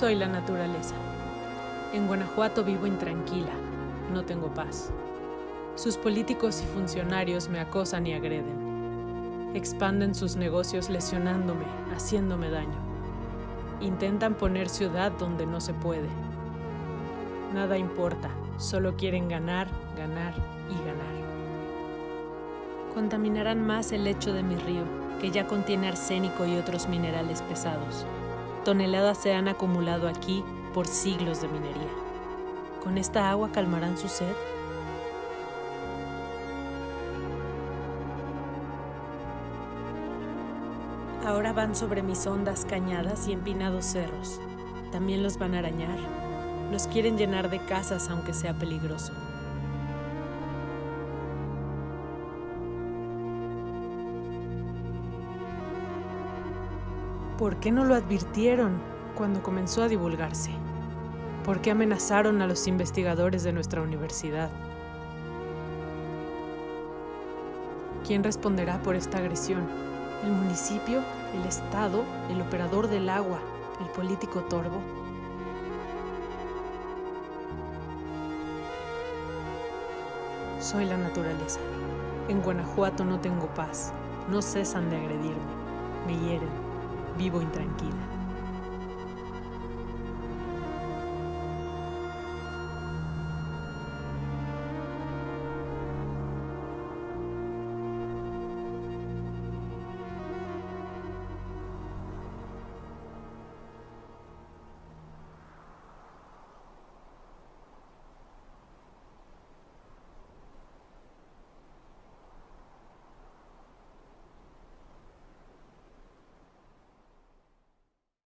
Soy la naturaleza. En Guanajuato vivo intranquila, no tengo paz. Sus políticos y funcionarios me acosan y agreden. Expanden sus negocios lesionándome, haciéndome daño. Intentan poner ciudad donde no se puede. Nada importa, solo quieren ganar, ganar y ganar. Contaminarán más el lecho de mi río, que ya contiene arsénico y otros minerales pesados. Toneladas se han acumulado aquí por siglos de minería. ¿Con esta agua calmarán su sed? Ahora van sobre mis ondas cañadas y empinados cerros. También los van a arañar. Los quieren llenar de casas aunque sea peligroso. ¿Por qué no lo advirtieron cuando comenzó a divulgarse? ¿Por qué amenazaron a los investigadores de nuestra universidad? ¿Quién responderá por esta agresión? ¿El municipio? ¿El Estado? ¿El operador del agua? ¿El político torbo? Soy la naturaleza. En Guanajuato no tengo paz. No cesan de agredirme. Me hieren. Vivo intranquila.